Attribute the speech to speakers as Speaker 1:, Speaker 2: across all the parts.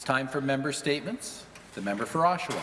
Speaker 1: It's time for member statements. The member for Oshawa.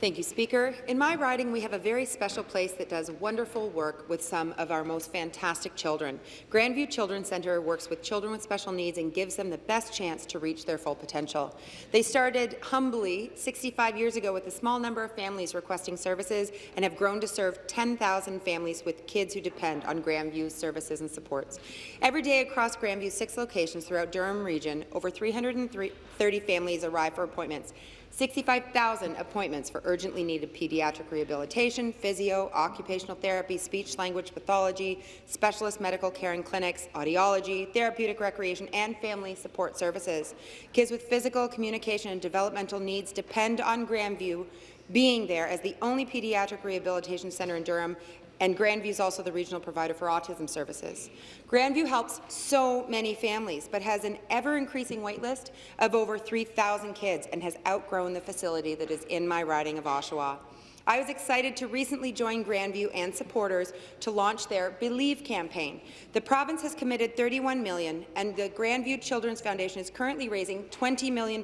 Speaker 2: Thank you, Speaker. In my riding, we have a very special place that does wonderful work with some of our most fantastic children. Grandview Children's Centre works with children with special needs and gives them the best chance to reach their full potential. They started humbly 65 years ago with a small number of families requesting services and have grown to serve 10,000 families with kids who depend on Grandview's services and supports. Every day across Grandview's six locations throughout Durham region, over 330 families arrive for appointments. 65,000 appointments for urgently needed pediatric rehabilitation, physio, occupational therapy, speech-language pathology, specialist medical care and clinics, audiology, therapeutic recreation, and family support services. Kids with physical, communication, and developmental needs depend on Grandview being there as the only pediatric rehabilitation centre in Durham and Grandview is also the regional provider for autism services. Grandview helps so many families, but has an ever-increasing waitlist of over 3,000 kids and has outgrown the facility that is in my riding of Oshawa. I was excited to recently join Grandview and supporters to launch their Believe campaign. The province has committed 31 million, and the Grandview Children's Foundation is currently raising $20 million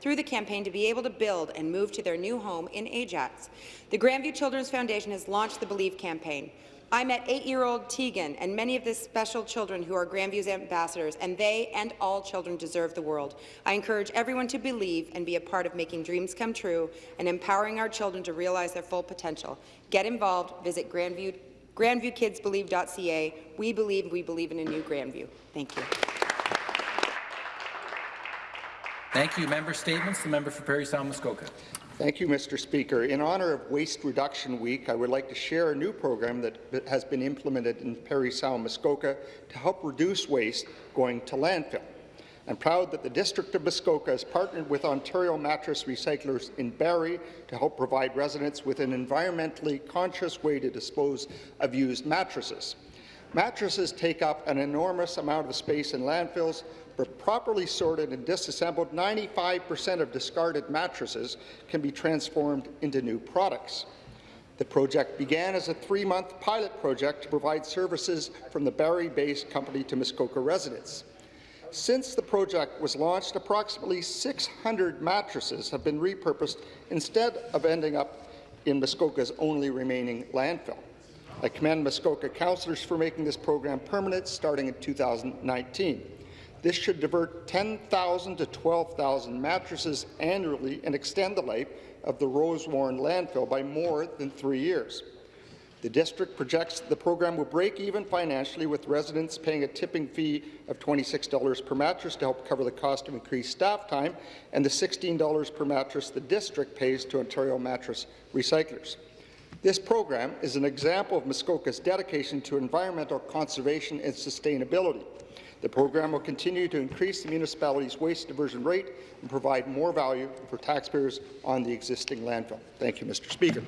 Speaker 2: through the campaign to be able to build and move to their new home in Ajax. The Grandview Children's Foundation has launched the Believe campaign. I met eight-year-old Tegan and many of the special children who are Grandview's ambassadors, and they and all children deserve the world. I encourage everyone to believe and be a part of making dreams come true and empowering our children to realize their full potential. Get involved. Visit Grandview, grandviewkidsbelieve.ca. We believe we believe in a new Grandview. Thank you.
Speaker 1: Thank you. Member statements. The member for Parry Sound Muskoka.
Speaker 3: Thank you, Mr. Speaker. In honour of Waste Reduction Week, I would like to share a new program that has been implemented in Parry Sound Muskoka to help reduce waste going to landfill. I'm proud that the District of Muskoka has partnered with Ontario Mattress Recyclers in Barrie to help provide residents with an environmentally conscious way to dispose of used mattresses. Mattresses take up an enormous amount of space in landfills, but properly sorted and disassembled, 95% of discarded mattresses can be transformed into new products. The project began as a three-month pilot project to provide services from the Barrie-based company to Muskoka residents. Since the project was launched, approximately 600 mattresses have been repurposed instead of ending up in Muskoka's only remaining landfill. I commend Muskoka councillors for making this program permanent starting in 2019. This should divert 10,000 to 12,000 mattresses annually and extend the life of the Rosewarne landfill by more than three years. The district projects the program will break even financially with residents paying a tipping fee of $26 per mattress to help cover the cost of increased staff time and the $16 per mattress the district pays to Ontario Mattress Recyclers. This program is an example of Muskoka's dedication to environmental conservation and sustainability. The program will continue to increase the municipality's waste diversion rate and provide more value for taxpayers on the existing landfill. Thank you, Mr. Speaker.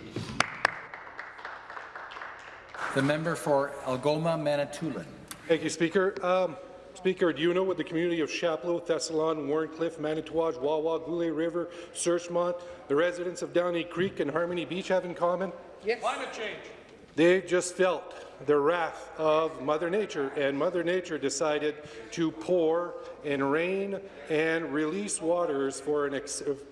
Speaker 1: The member for Algoma Manitoulin.
Speaker 4: Thank you, Speaker. Um, Speaker, do you know what the community of Chapleau, Thessalon, Wharncliffe, Manitouwadge, Wawa, Goulais River, Searchmont, the residents of Downey Creek and Harmony Beach have in common?
Speaker 5: Yes. Climate change.
Speaker 4: They just felt the wrath of Mother Nature, and Mother Nature decided to pour and rain and release waters for an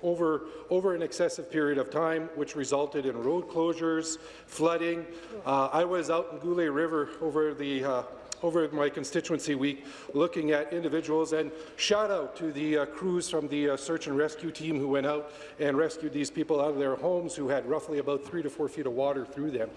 Speaker 4: over, over an excessive period of time, which resulted in road closures, flooding. Uh, I was out in Goulais River over the uh, over my constituency week looking at individuals and shout out to the uh, crews from the uh, search and rescue team who went out and rescued these people out of their homes who had roughly about three to four feet of water through them.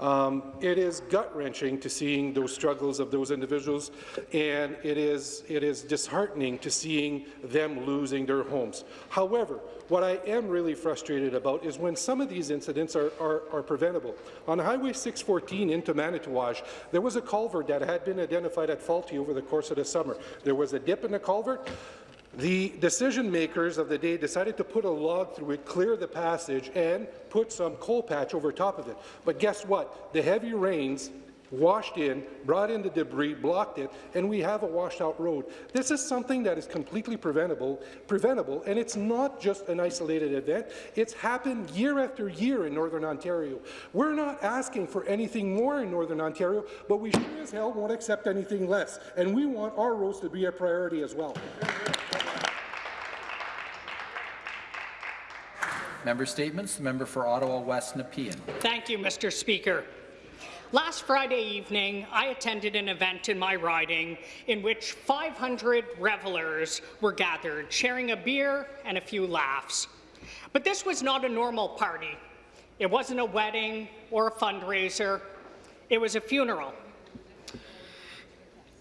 Speaker 4: Um, it is gut-wrenching to seeing those struggles of those individuals, and it is, it is disheartening to seeing them losing their homes. However, what I am really frustrated about is when some of these incidents are, are, are preventable. On Highway 614 into Manitouwadge, there was a culvert that had been identified at faulty over the course of the summer. There was a dip in the culvert. The decision makers of the day decided to put a log through it, clear the passage, and put some cold patch over top of it. But guess what? The heavy rains washed in, brought in the debris, blocked it, and we have a washed-out road. This is something that is completely preventable, preventable, and it's not just an isolated event. It's happened year after year in Northern Ontario. We're not asking for anything more in Northern Ontario, but we sure as hell won't accept anything less, and we want our roads to be a priority as well.
Speaker 1: Member Statements. The member for Ottawa West Nepean.
Speaker 5: Thank you, Mr. Speaker. Last Friday evening, I attended an event in my riding in which 500 revelers were gathered, sharing a beer and a few laughs. But this was not a normal party. It wasn't a wedding or a fundraiser. It was a funeral.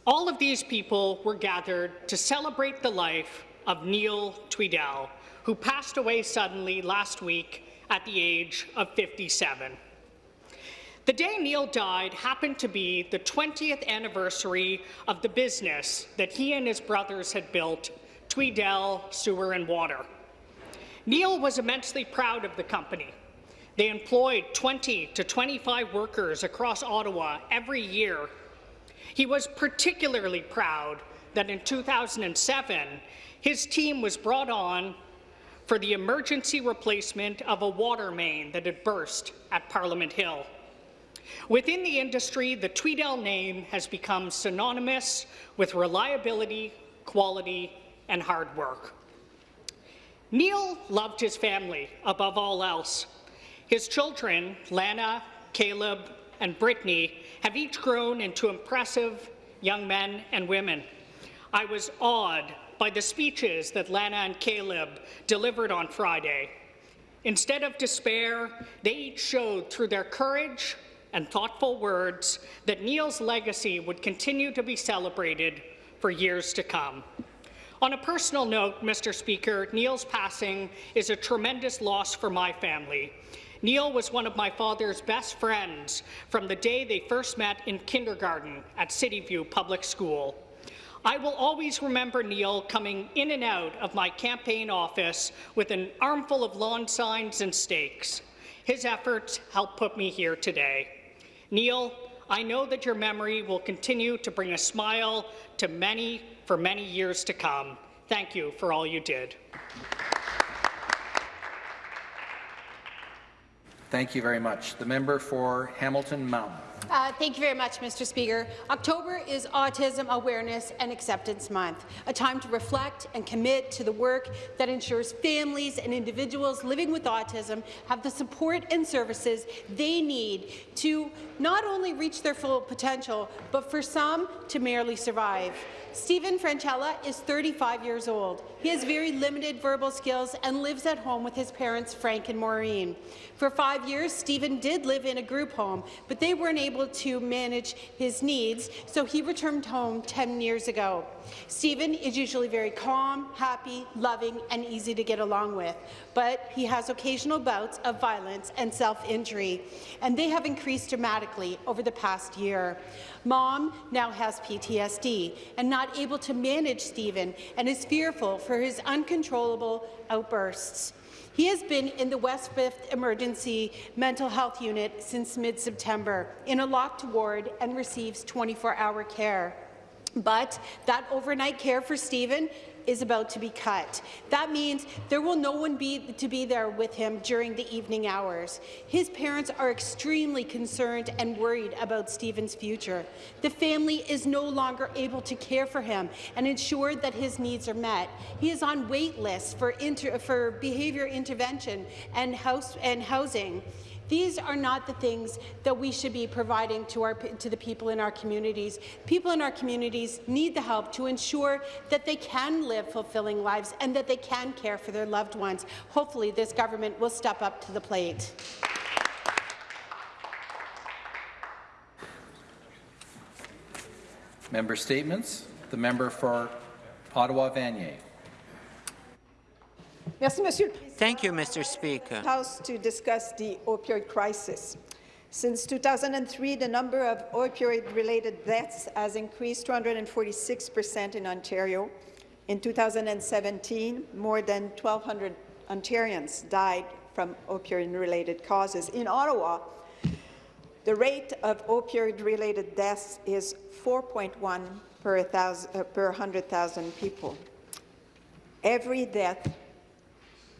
Speaker 5: All of these people were gathered to celebrate the life of Neil Tweedell, who passed away suddenly last week at the age of 57. The day Neil died happened to be the 20th anniversary of the business that he and his brothers had built, Tweedell Sewer and Water. Neil was immensely proud of the company. They employed 20 to 25 workers across Ottawa every year. He was particularly proud that in 2007, his team was brought on for the emergency replacement of a water main that had burst at Parliament Hill. Within the industry, the Tweedell name has become synonymous with reliability, quality, and hard work. Neil loved his family above all else. His children, Lana, Caleb, and Brittany, have each grown into impressive young men and women. I was awed by the speeches that Lana and Caleb delivered on Friday. Instead of despair, they each showed through their courage and thoughtful words that Neil's legacy would continue to be celebrated for years to come. On a personal note, Mr. Speaker, Neil's passing is a tremendous loss for my family. Neil was one of my father's best friends from the day they first met in kindergarten at Cityview Public School. I will always remember Neil coming in and out of my campaign office with an armful of lawn signs and stakes. His efforts helped put me here today. Neil, I know that your memory will continue to bring a smile to many for many years to come. Thank you for all you did.
Speaker 1: Thank you very much. The member for Hamilton Mountain.
Speaker 6: Uh, thank you very much, Mr. Speaker. October is Autism Awareness and Acceptance Month, a time to reflect and commit to the work that ensures families and individuals living with autism have the support and services they need to not only reach their full potential, but for some to merely survive. Stephen Franchella is 35 years old. He has very limited verbal skills and lives at home with his parents, Frank and Maureen. For five years, Stephen did live in a group home, but they weren't able to manage his needs, so he returned home 10 years ago. Stephen is usually very calm, happy, loving, and easy to get along with, but he has occasional bouts of violence and self-injury, and they have increased dramatically over the past year. Mom now has PTSD and not able to manage Stephen and is fearful for his uncontrollable outbursts. He has been in the West 5th Emergency Mental Health Unit since mid-September in a locked ward and receives 24-hour care. But that overnight care for Stephen is about to be cut. That means there will no one be to be there with him during the evening hours. His parents are extremely concerned and worried about Stephen's future. The family is no longer able to care for him and ensure that his needs are met. He is on wait lists for, for behavior intervention and, house and housing. These are not the things that we should be providing to, our, to the people in our communities. People in our communities need the help to ensure that they can live fulfilling lives and that they can care for their loved ones. Hopefully, this government will step up to the plate.
Speaker 1: Member Statements. The member for Ottawa Vanier.
Speaker 7: Thank you, Mr. Speaker.
Speaker 8: House to discuss the opioid crisis. Since 2003, the number of opioid-related deaths has increased 246 percent in Ontario. In 2017, more than 1,200 Ontarians died from opioid-related causes. In Ottawa, the rate of opioid-related deaths is 4.1 per, uh, 100,000 people. Every death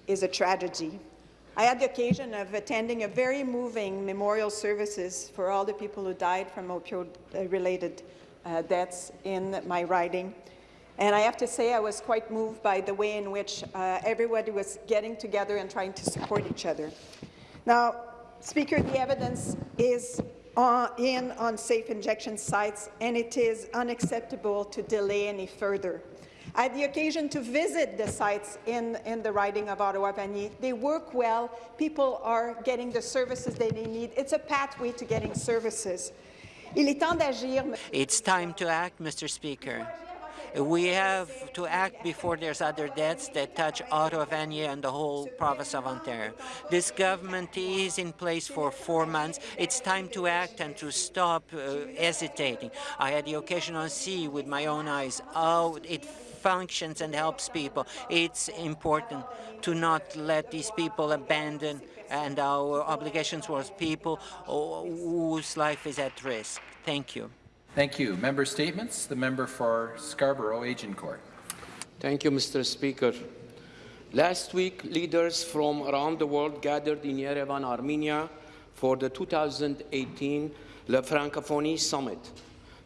Speaker 8: is a tragedy. I had the occasion of attending a very moving memorial services for all the people who died from opioid-related uh, deaths in my riding. And I have to say I was quite moved by the way in which uh, everybody was getting together and trying to support each other. Now, Speaker, the evidence is on, in on safe injection sites, and it is unacceptable to delay any further. I had the occasion to visit the sites in, in the riding of Ottawa-Vanier. They work well. People are getting the services that they need. It's a pathway to getting services.
Speaker 7: It's time to act, Mr. Speaker. We have to act before there's other deaths that touch Ottawa, Vanier, and the whole province of Ontario. This government is in place for four months. It's time to act and to stop uh, hesitating. I had the occasion to see with my own eyes how it functions and helps people. It's important to not let these people abandon and our obligations towards people whose life is at risk. Thank you.
Speaker 1: Thank you. Member statements. The member for Scarborough Agincourt.
Speaker 9: Thank you, Mr. Speaker. Last week, leaders from around the world gathered in Yerevan, Armenia for the 2018 La Francophonie Summit.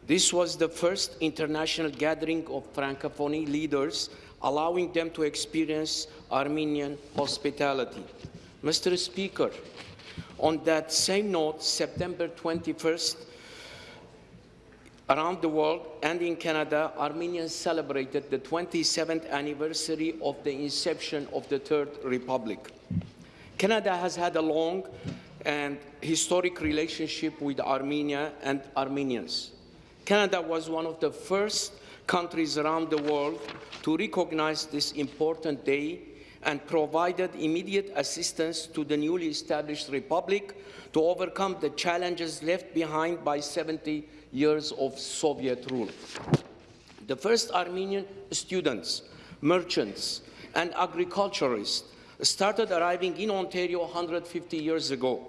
Speaker 9: This was the first international gathering of Francophonie leaders, allowing them to experience Armenian hospitality. Mr. Speaker, on that same note, September 21st, Around the world and in Canada, Armenians celebrated the 27th anniversary of the inception of the Third Republic. Canada has had a long and historic relationship with Armenia and Armenians. Canada was one of the first countries around the world to recognize this important day and provided immediate assistance to the newly established republic to overcome the challenges left behind by 70 years of Soviet rule. The first Armenian students, merchants, and agriculturists started arriving in Ontario 150 years ago.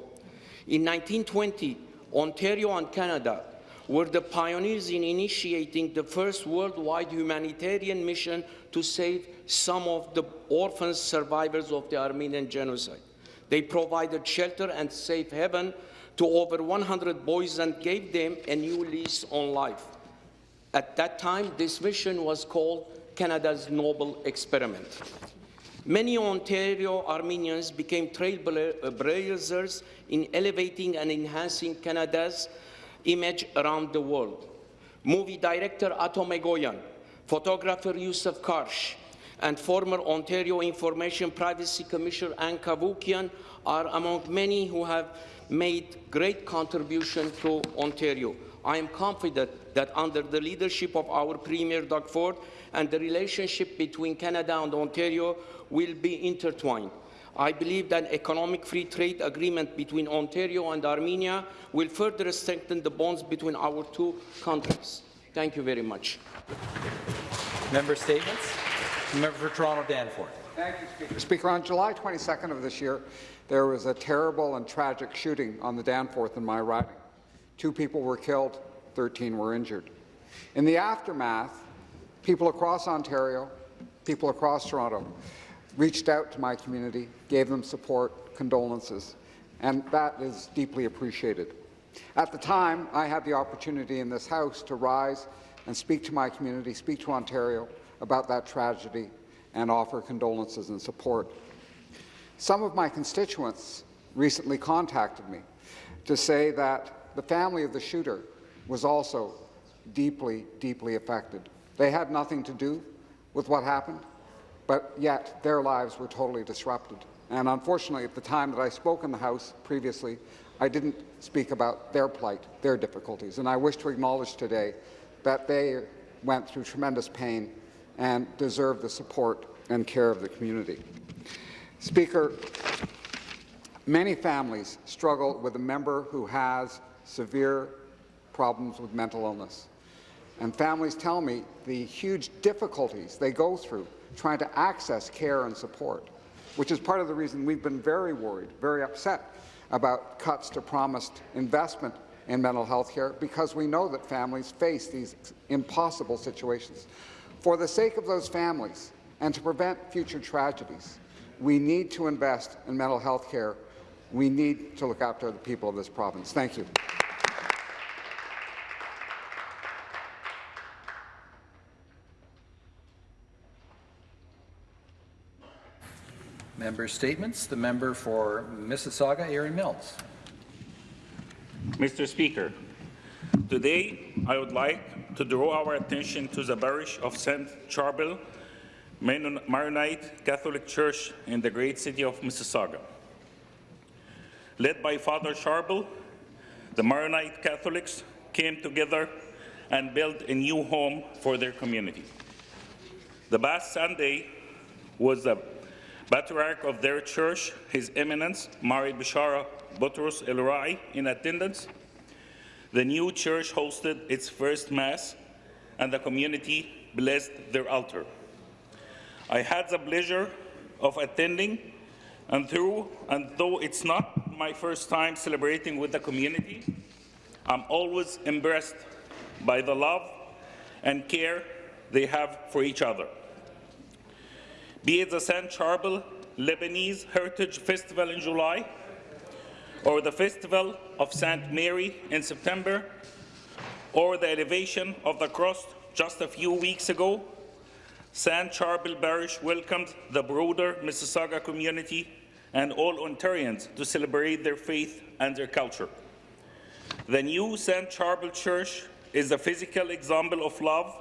Speaker 9: In 1920, Ontario and Canada were the pioneers in initiating the first worldwide humanitarian mission to save some of the orphan survivors of the Armenian genocide. They provided shelter and safe haven to over 100 boys and gave them a new lease on life. At that time, this mission was called Canada's Noble Experiment. Many Ontario Armenians became trailblazers in elevating and enhancing Canada's image around the world. Movie director Atom Egoyan, photographer Yousuf Karsh, and former Ontario Information Privacy Commissioner Ann Cavoukian are among many who have made great contribution to Ontario. I am confident that under the leadership of our Premier Doug Ford and the relationship between Canada and Ontario will be intertwined. I believe that an economic free trade agreement between Ontario and Armenia will further strengthen the bonds between our two countries. Thank you very much.
Speaker 1: Member statements. Member for Toronto Danforth.
Speaker 10: Thank you, Speaker. Speaker, on July 22nd of this year, there was a terrible and tragic shooting on the Danforth in my riding. Two people were killed, 13 were injured. In the aftermath, people across Ontario, people across Toronto, reached out to my community, gave them support, condolences, and that is deeply appreciated. At the time, I had the opportunity in this House to rise and speak to my community, speak to Ontario about that tragedy, and offer condolences and support. Some of my constituents recently contacted me to say that the family of the shooter was also deeply, deeply affected. They had nothing to do with what happened, but yet their lives were totally disrupted. And unfortunately, at the time that I spoke in the House previously, I didn't speak about their plight, their difficulties. And I wish to acknowledge today that they went through tremendous pain and deserve the support and care of the community. Speaker, many families struggle with a member who has severe problems with mental illness. And families tell me the huge difficulties they go through trying to access care and support, which is part of the reason we've been very worried, very upset about cuts to promised investment in mental health care, because we know that families face these impossible situations. For the sake of those families and to prevent future tragedies, we need to invest in mental health care. We need to look after the people of this province. Thank you.
Speaker 1: Member statements. The member for Mississauga, Erin Mills.
Speaker 11: Mr. Speaker, today I would like to draw our attention to the parish of St. Charbel Maronite Catholic Church in the great city of Mississauga. Led by Father Charbel, the Maronite Catholics came together and built a new home for their community. The past Sunday was the patriarch of their church, His Eminence, Mari Bishara Butros El Rai, in attendance. The new church hosted its first Mass, and the community blessed their altar. I had the pleasure of attending, and, through, and though it's not my first time celebrating with the community, I'm always impressed by the love and care they have for each other. Be it the St. Charbel Lebanese Heritage Festival in July, or the Festival of St. Mary in September, or the elevation of the cross just a few weeks ago, St. Charbel Parish welcomed the broader Mississauga community and all Ontarians to celebrate their faith and their culture. The new St. Charbel Church is a physical example of love.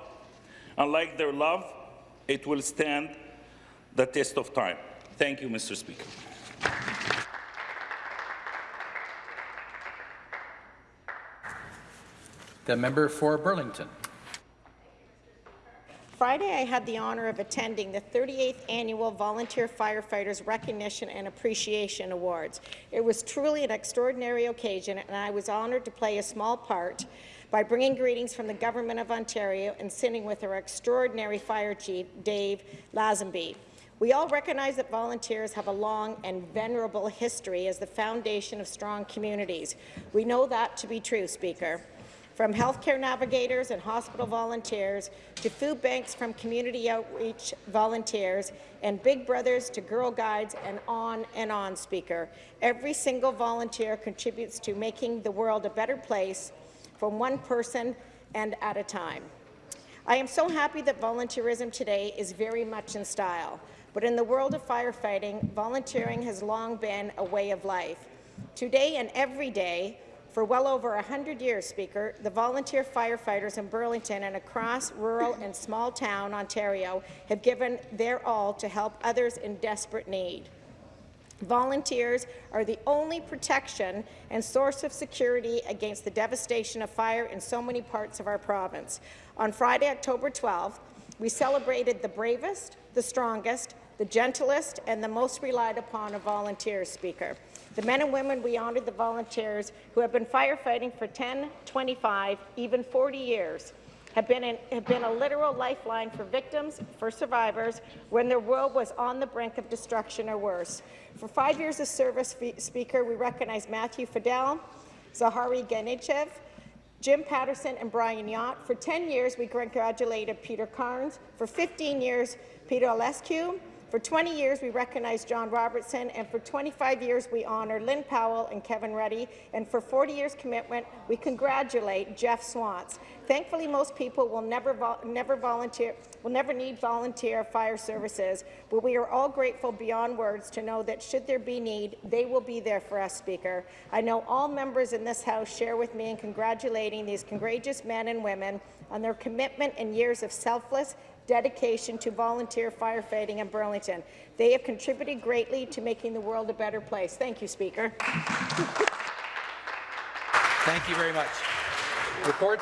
Speaker 11: Unlike their love, it will stand the test of time. Thank you, Mr. Speaker.
Speaker 1: The member for Burlington.
Speaker 12: Friday, I had the honour of attending the 38th Annual Volunteer Firefighters Recognition and Appreciation Awards. It was truly an extraordinary occasion, and I was honoured to play a small part by bringing greetings from the Government of Ontario and sitting with our extraordinary Fire Chief, Dave Lazenby. We all recognize that volunteers have a long and venerable history as the foundation of strong communities. We know that to be true, Speaker. From healthcare navigators and hospital volunteers to food banks from community outreach volunteers and Big Brothers to Girl Guides and on and on, Speaker. Every single volunteer contributes to making the world a better place from one person and at a time. I am so happy that volunteerism today is very much in style, but in the world of firefighting, volunteering has long been a way of life. Today and every day, for well over 100 years, Speaker, the volunteer firefighters in Burlington and across rural and small town Ontario have given their all to help others in desperate need. Volunteers are the only protection and source of security against the devastation of fire in so many parts of our province. On Friday, October 12th, we celebrated the bravest, the strongest, the gentlest, and the most relied upon of volunteers, Speaker. The men and women we honoured the volunteers who have been firefighting for 10, 25, even 40 years have been, in, have been a literal lifeline for victims, for survivors, when their world was on the brink of destruction or worse. For five years of service, Speaker, we recognize Matthew Fidel, Zahari Ganichev, Jim Patterson and Brian Yacht. For 10 years, we congratulated Peter Carnes. For 15 years, Peter Alescu. For 20 years, we recognize John Robertson, and for 25 years, we honour Lynn Powell and Kevin Ruddy, and for 40 years' commitment, we congratulate Jeff Swans. Thankfully, most people will never, vo never volunteer, will never need volunteer fire services, but we are all grateful beyond words to know that should there be need, they will be there for us, Speaker. I know all members in this House share with me in congratulating these courageous men and women on their commitment and years of selfless dedication to volunteer firefighting in Burlington. They have contributed greatly to making the world a better place. Thank you, Speaker.
Speaker 1: Thank you very much. Reports